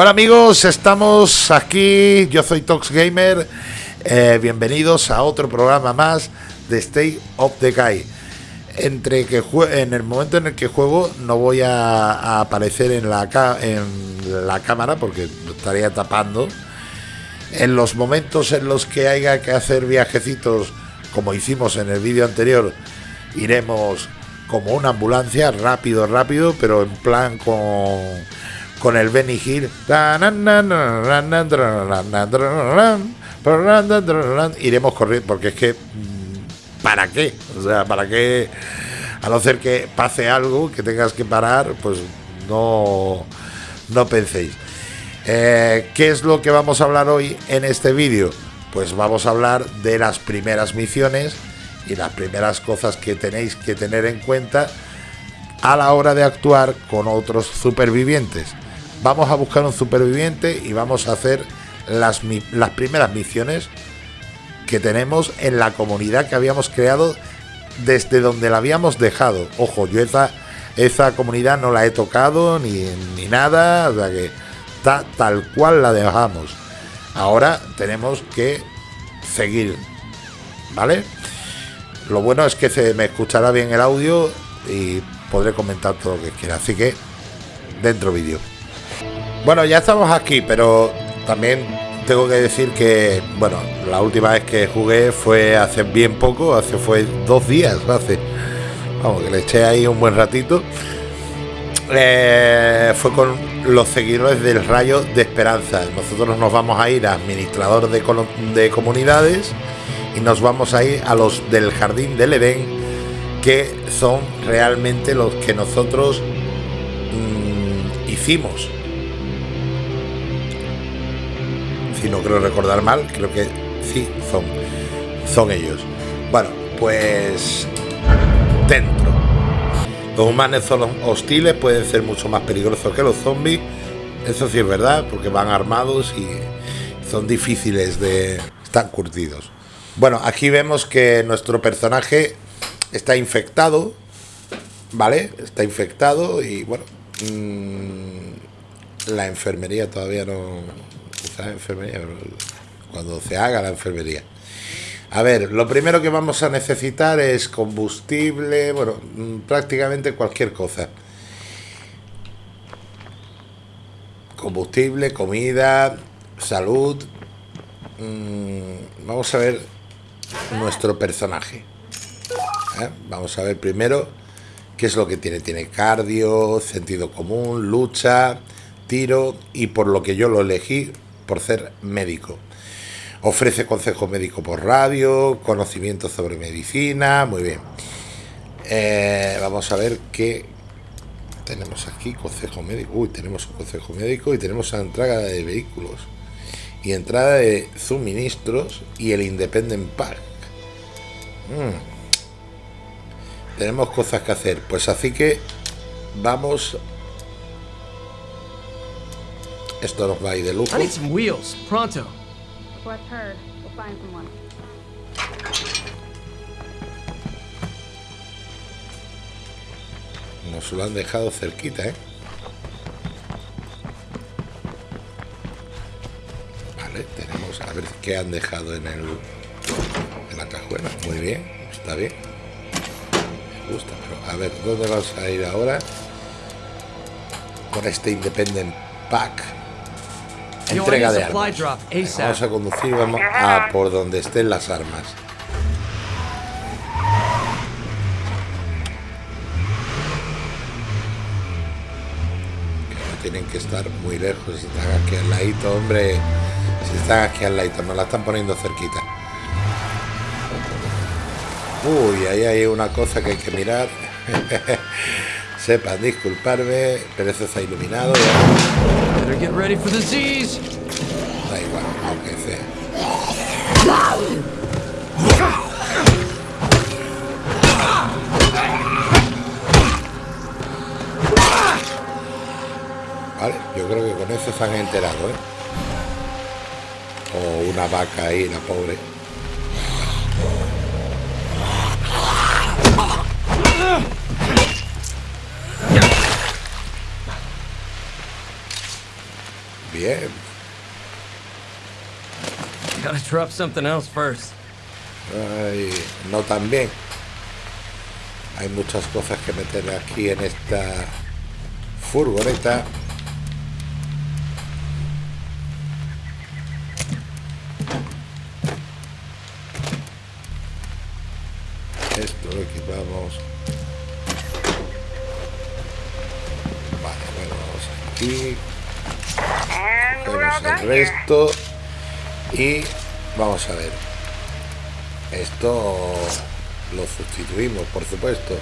Bueno amigos, estamos aquí, yo soy Tox Gamer, eh, bienvenidos a otro programa más de State of the Guy. Entre que en el momento en el que juego no voy a, aparecer en la, en la cámara porque lo estaría tapando. En los momentos en los que haya que hacer viajecitos, como hicimos en el vídeo anterior, iremos como una ambulancia, rápido, rápido, pero en plan con con el Benny Hill. Iremos corriendo, porque es que, ¿para qué? O sea, ¿para qué? A no ser que pase algo, que tengas que parar, pues no, no penséis. ¿Qué es lo que vamos a hablar hoy en este vídeo? Pues vamos a hablar de las primeras misiones y las primeras cosas que tenéis que tener en cuenta a la hora de actuar con otros supervivientes vamos a buscar un superviviente y vamos a hacer las, las primeras misiones que tenemos en la comunidad que habíamos creado desde donde la habíamos dejado. Ojo, yo esa, esa comunidad no la he tocado ni, ni nada, o sea que está tal cual la dejamos. Ahora tenemos que seguir, ¿vale? Lo bueno es que se me escuchará bien el audio y podré comentar todo lo que quiera. Así que, dentro vídeo. Bueno, ya estamos aquí, pero también tengo que decir que, bueno, la última vez que jugué fue hace bien poco, hace fue dos días, hace, vamos, que le eché ahí un buen ratito. Eh, fue con los seguidores del Rayo de Esperanza. Nosotros nos vamos a ir a administrador de, de comunidades y nos vamos a ir a los del Jardín del Edén, que son realmente los que nosotros mm, hicimos si no creo recordar mal, creo que sí, son, son ellos. Bueno, pues dentro. Los humanos son hostiles, pueden ser mucho más peligrosos que los zombies. Eso sí es verdad, porque van armados y son difíciles de... están curtidos. Bueno, aquí vemos que nuestro personaje está infectado, ¿vale? Está infectado y bueno, mm, la enfermería todavía no, enfermería, cuando se haga la enfermería. A ver, lo primero que vamos a necesitar es combustible, bueno, mm, prácticamente cualquier cosa. Combustible, comida, salud. Mm, vamos a ver nuestro personaje. ¿eh? Vamos a ver primero qué es lo que tiene. Tiene cardio, sentido común, lucha, tiro y por lo que yo lo elegí, por ser médico. Ofrece consejo médico por radio, conocimiento sobre medicina, muy bien. Eh, vamos a ver qué tenemos aquí, consejo médico. Uy, tenemos un consejo médico y tenemos la entrada de vehículos y entrada de suministros y el Independent Park. Mm. Tenemos cosas que hacer, pues así que vamos esto nos va a ir de lujo. wheels, pronto. Nos lo han dejado cerquita, ¿eh? Vale, tenemos a ver qué han dejado en el en la cajuela. Muy bien, está bien. Me gusta, pero a ver, ¿dónde vamos a ir ahora? Con este Independent Pack. Entrega de armas. Vamos a conducir, vamos a por donde estén las armas. no tienen que estar muy lejos. Si están aquí al ladito, hombre. Si están aquí al ladito, nos la están poniendo cerquita. Uy, ahí hay una cosa que hay que mirar. Sepan disculparme, pero eso está iluminado. Da igual, aunque sea. Vale, yo creo que con eso se han enterado, ¿eh? O una vaca ahí, la pobre. Bien. Gotta drop something else first. Ay, no tan bien. Hay muchas cosas que meter aquí en esta furgoneta. Esto lo equipamos. Vale, bueno, vamos aquí. El resto. Y vamos a ver. Esto lo sustituimos, por supuesto.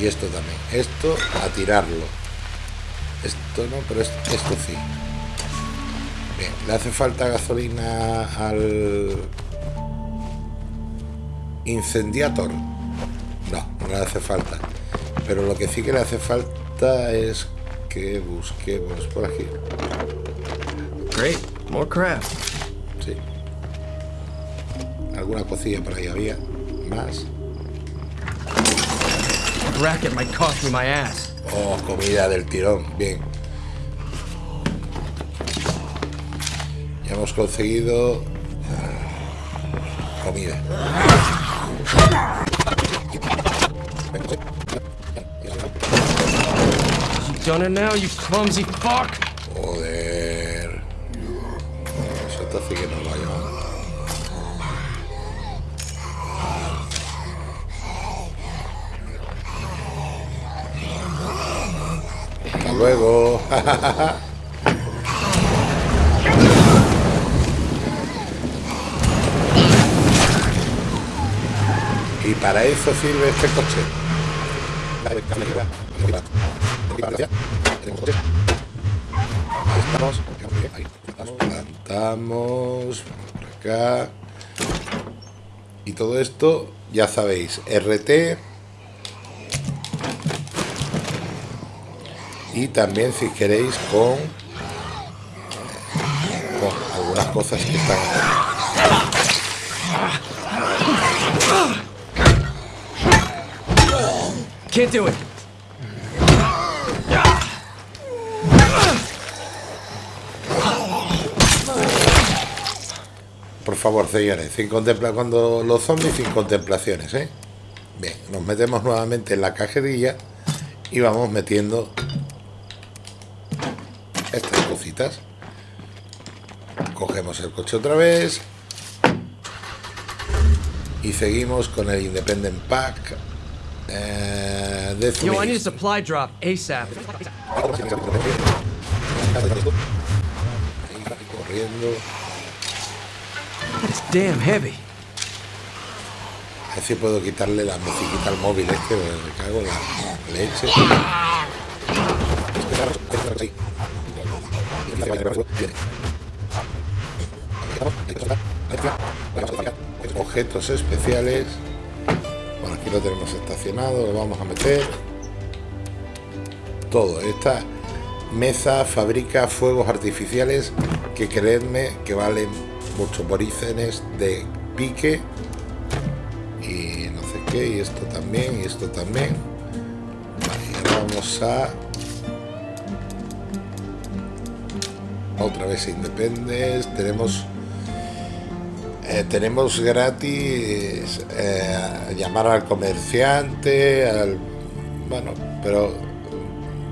Y esto también. Esto a tirarlo. Esto no, pero esto, esto sí. Bien, le hace falta gasolina al incendiator. No, no le hace falta. Pero lo que sí que le hace falta es que busquemos por aquí. Great, more craft. Sí. Alguna cosilla por ahí había. Más. Racket might cost me my ass. Oh, comida del tirón. Bien. Ya hemos conseguido ah, comida. You done it now, you clumsy fuck? Hace que luego. y para eso sirve este coche. Estamos, plantamos por acá. Y todo esto, ya sabéis, RT. Y también si queréis con, algunas cosas que están Can't do. Favor, señores, sin contempla cuando los zombies sin contemplaciones, ¿eh? Bien, nos metemos nuevamente en la cajerilla y vamos metiendo estas cositas. Cogemos el coche otra vez y seguimos con el Independent Pack eh, de Yo, I need a supply drop ASAP. Ahí, corriendo. It's damn heavy. A ver si puedo quitarle la musiquita al móvil este, me cago en la leche. Objetos especiales. Bueno, aquí lo tenemos estacionado, lo vamos a meter. Todo. Esta mesa fabrica fuegos artificiales que creedme que valen mucho porícenes de pique y no sé qué, y esto también, y esto también. Vamos a otra vez Independence. Tenemos eh, tenemos gratis eh, llamar al comerciante, al bueno, pero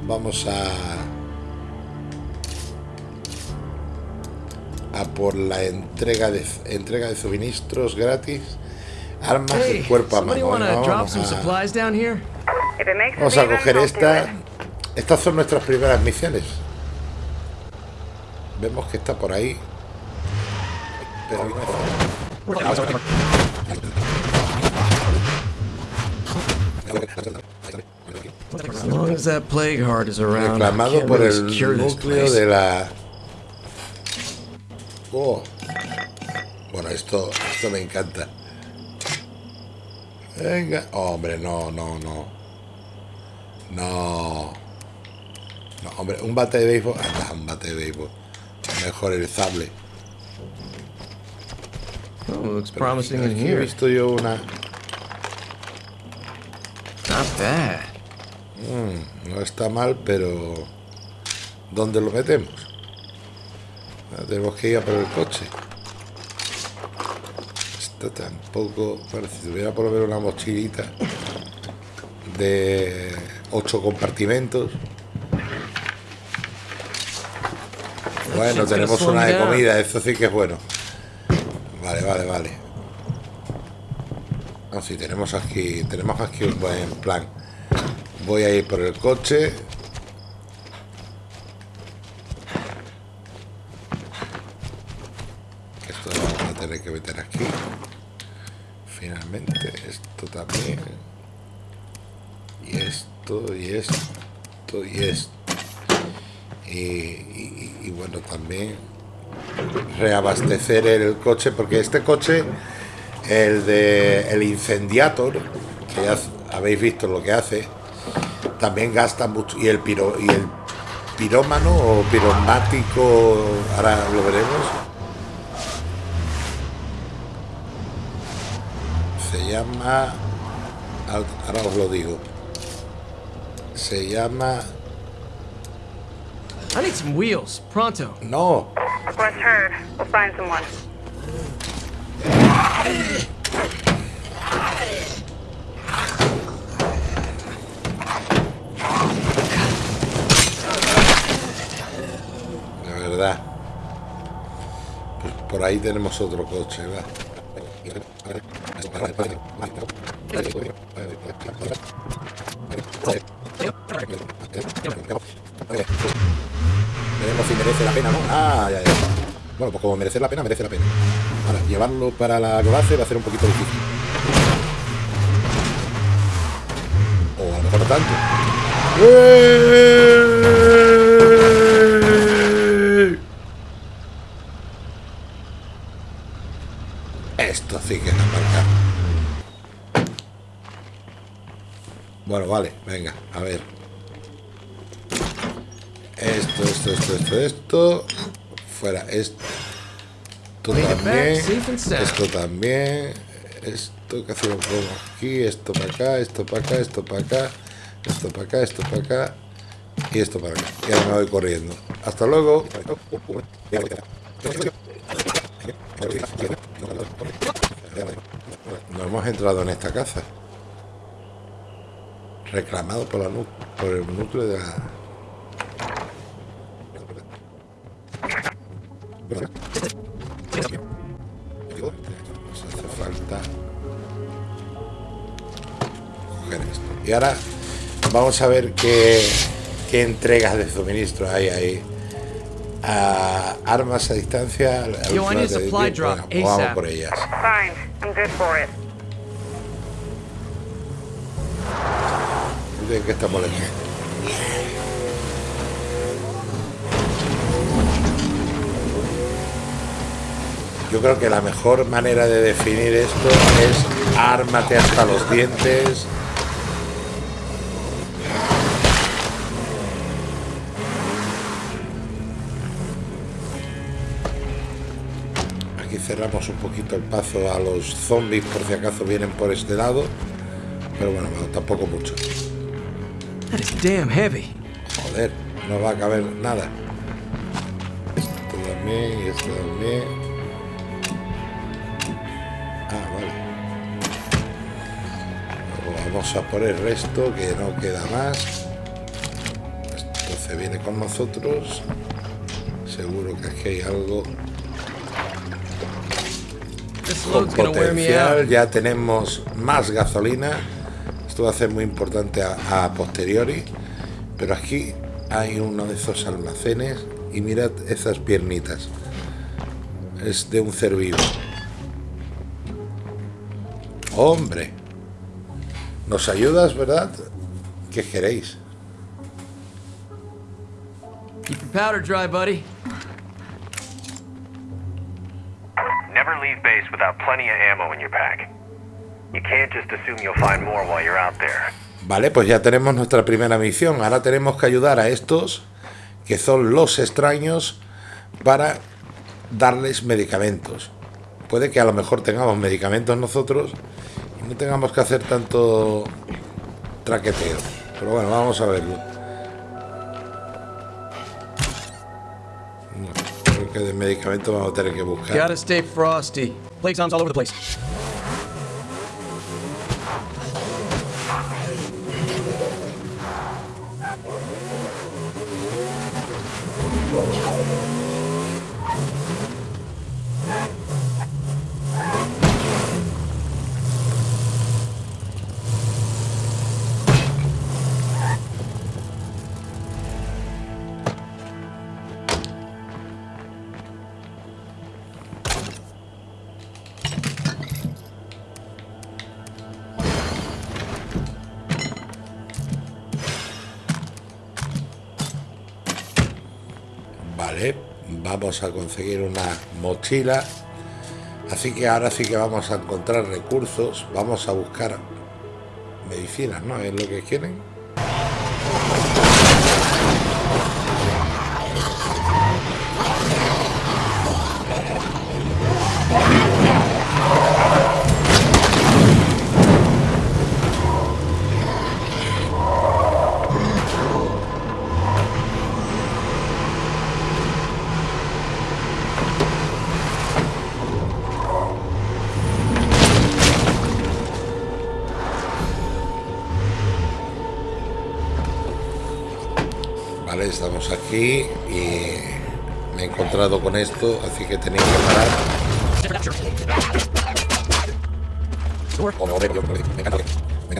vamos a por la entrega de entrega de suministros gratis armas Hey, de cuerpo a mano vamos some a- Vamos coger esta. Estas son nuestras primeras misiones. Vemos que está por ahí. Pero reclamado por el núcleo de la. Oh. Bueno, esto, esto me encanta. Venga, hombre, no, no, no. No. No, hombre, un bate de béisbol. Anda, un bate de béisbol. Mejor el sable. Oh, looks Pero promising in aquí he here. visto yo una. Not bad. No está mal, pero. ¿Dónde lo metemos? Ahora tenemos que ir a por el coche. Esto tampoco... Bueno, si tuviera por lo menos una mochilita de ocho compartimentos. Bueno, tenemos una de comida, eso sí que es bueno. Vale, vale, vale. No, sí, tenemos aquí, tenemos aquí un buen plan. Voy a ir por el coche. Esto lo vamos a tener que meter aquí. Finalmente, esto también. Y esto, y esto, y esto. Y, y- y bueno, también reabastecer el coche, porque este coche, el de el Incendiator, que ya habéis visto lo que hace, también gasta mucho. Y el piro y el pirómano o piromático, ahora lo veremos. Se llama. Ahora os lo digo. Se llama. I need some wheels, pronto. No, Request heard. We'll find someone. La verdad. Pues por ahí tenemos otro coche, ¿verdad? Veremos si merece la pena, ¿no? Ah, ya, ya. Bueno, pues como merece la pena, merece la pena. Ahora, llevarlo para la base va a ser un poquito difícil. O a lo mejor no tanto. Esto sí que es aparcar. Bueno, vale, venga, a ver. Esto, esto, esto, esto, esto. Fuera, esto. Esto también. Esto también. Esto que hacemos aquí. Esto para acá, esto para acá, esto para acá. Esto para acá, esto para acá. Y esto para acá. Y ahora me voy corriendo. Hasta luego. No hemos entrado en esta casa. Reclamado por, la por el núcleo de la... Nos hace falta coger esto. Y ahora vamos a ver qué, qué entregas de suministro hay ahí. A armas a distancia. Yo, I última need a de- supply drop venga, pues vamos ASAP. por ellas. Fine. I'm good for it. ¿De qué estamos lejos? Yo creo que la mejor manera de definir esto es ármate hasta los dientes. Aquí cerramos un poquito el paso a los zombies por si acaso vienen por este lado. Pero bueno, tampoco mucho. Joder, no va a caber nada. Esto también y esto también. Vamos a por el resto, que no queda más. Esto se viene con nosotros. Seguro que aquí hay algo con potencial. Ya tenemos más gasolina. Esto va a ser muy importante a, a posteriori. Pero aquí hay uno de esos almacenes. Y mirad esas piernitas. Es de un ser vivo. Hombre. ¿Nos ayudas, verdad? ¿Qué queréis? Keep your powder dry, buddy. Never leave base without plenty of ammo in your pack. You can't just assume you'll find more while you're out there. Vale, pues ya tenemos nuestra primera misión. Ahora tenemos que ayudar a estos, que son los extraños, para darles medicamentos. Puede que a lo mejor tengamos medicamentos nosotros no tengamos que hacer tanto traqueteo. Pero bueno, vamos a verlo. No, creo que de medicamentos vamos a tener que buscar. Gotta stay frosty. Plague all over the place. Vamos a conseguir una mochila. Así que ahora sí que vamos a encontrar recursos. Vamos a buscar medicinas, ¿no? Es lo que quieren. Aquí y me he encontrado con esto, así que tenéis que parar. O no, me encanta, me encanta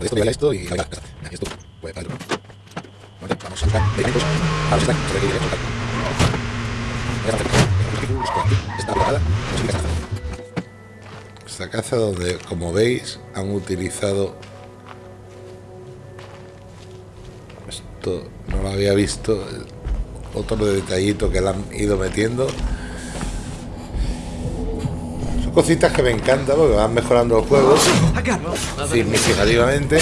esto, esto y esto, pues, vale. Vamos a buscar medicamentos. Vamos a buscar, sobre qué directo, tal. Ya está, está preparada, no sé qué está. Esta caza donde, como veis, han utilizado esto no lo había visto otro detallito que le han ido metiendo. Son cositas que me encantan porque van mejorando los juegos significativamente.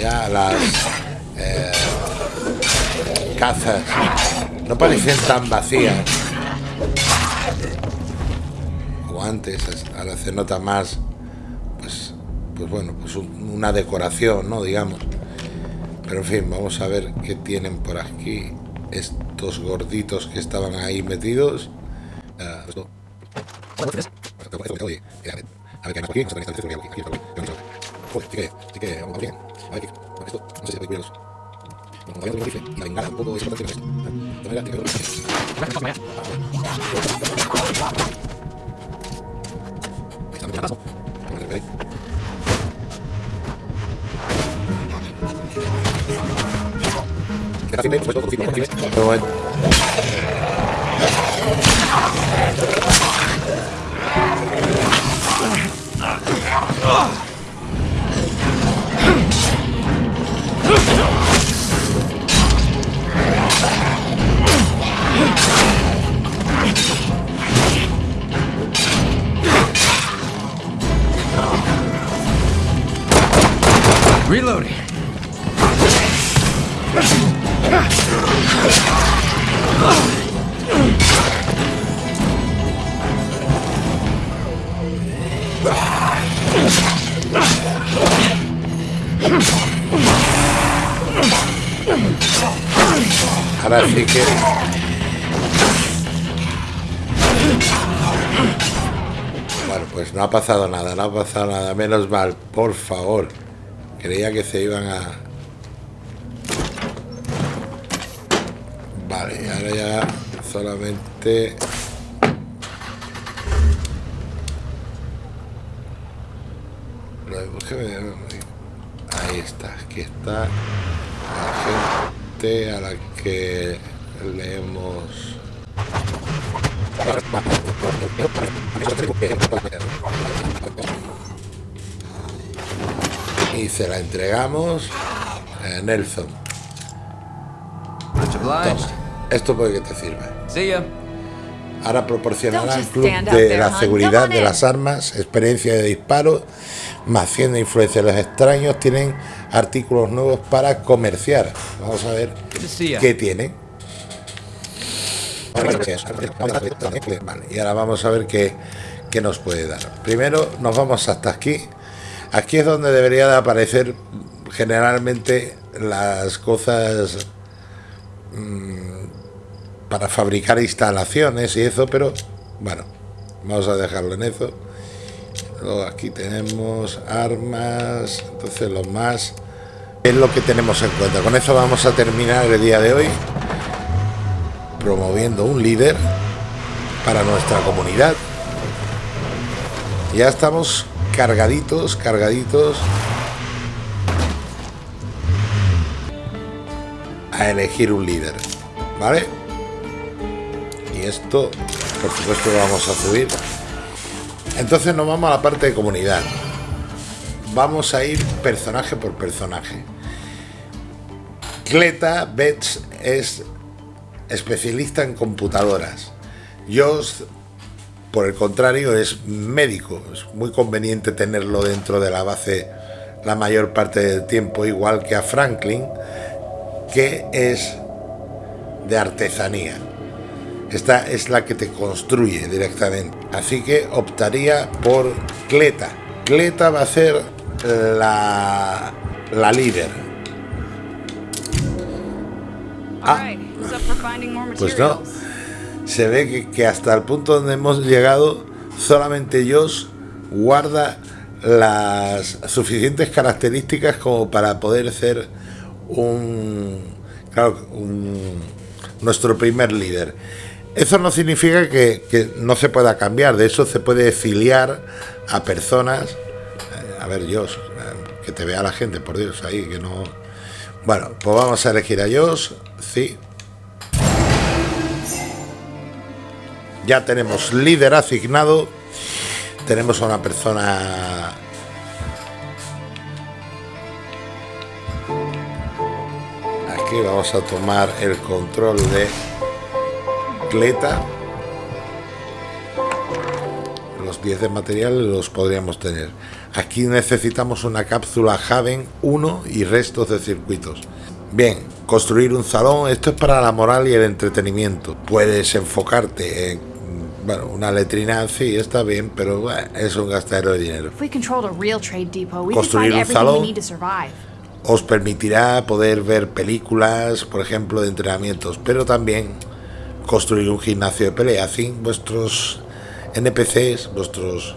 Ya las eh, cazas no parecen tan vacías como antes, es- ahora se nota más, pues, bueno, pues un- una decoración, ¿no? Digamos. Pero en fin, vamos a ver qué tienen por aquí estos gorditos que estaban ahí metidos. Ah, Queda firme, por supuesto, todo firme, Bueno, pues no ha pasado nada, no ha pasado nada. Menos mal, por favor. Creía que se iban a. Vale, ahora ya solamente. Lo de- ¿por qué me- Ahí está, aquí está la gente a la que le hemos y se la entregamos a Nelson. Toma, esto puede que te sirva. Ahora proporcionará al club de la seguridad de las armas, experiencia de disparo, más 100 de influencia de los extraños. Tienen artículos nuevos para comerciar. Vamos a ver qué tienen. Vale, y ahora vamos a ver qué, qué nos puede dar. Primero nos vamos hasta aquí. Aquí es donde debería de aparecer generalmente las cosas mm, para fabricar instalaciones y eso, pero bueno, vamos a dejarlo en eso. Luego aquí tenemos armas, entonces lo más es lo que tenemos en cuenta. Con eso vamos a terminar el día de hoy promoviendo un líder para nuestra comunidad. Ya estamos cargaditos, cargaditos a elegir un líder, ¿vale? Y esto, por supuesto, lo vamos a subir. Entonces nos vamos a la parte de comunidad. Vamos a ir personaje por personaje. Cleta Betts es especialista en computadoras. Josh, por el contrario, es médico. Es muy conveniente tenerlo dentro de la base la mayor parte del tiempo, igual que a Franklin, que es de artesanía. Esta es la que te construye directamente. Así que optaría por Cleta. Cleta va a ser la, la líder. Ah, pues no. Se ve que, que, hasta el punto donde hemos llegado, solamente Dios guarda las suficientes características como para poder ser un, claro, un nuestro primer líder. Eso no significa que, que, no se pueda cambiar, de eso se puede filiar a personas. Eh, a ver, Dios, que te vea la gente, por Dios, ahí, que no. Bueno, pues vamos a elegir a Dios, sí. Ya tenemos líder asignado. Tenemos a una persona aquí. Vamos a tomar el control de Cleta. Los 10 de material los podríamos tener. Aquí necesitamos una cápsula Haven 1 y restos de circuitos. Bien construir un salón. Esto es para la moral y el entretenimiento. Puedes enfocarte en bueno, una letrina sí está bien, pero bueno, es un gastadero de dinero. Construir un salón os permitirá poder ver películas, por ejemplo, de entrenamientos, pero también construir un gimnasio de pelea. Así vuestros NPCs, vuestros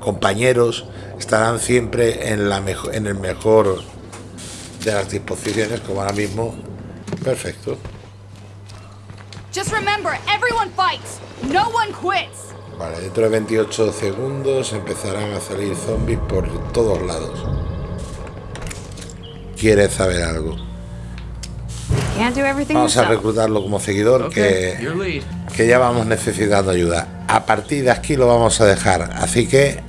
compañeros, estarán siempre en, la mejor, en el mejor de las disposiciones, como ahora mismo. Perfecto. Just remember, everyone fights. No one quits. Vale, dentro de 28 segundos empezarán a salir zombies por todos lados. ¿Quieres saber algo? Vamos a reclutarlo como seguidor, que, que ya vamos necesitando ayuda. A partir de aquí lo vamos a dejar. Así que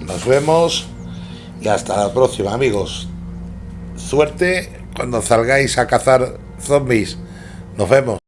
nos vemos y hasta la próxima, amigos. Suerte cuando salgáis a cazar zombies. Nos vemos.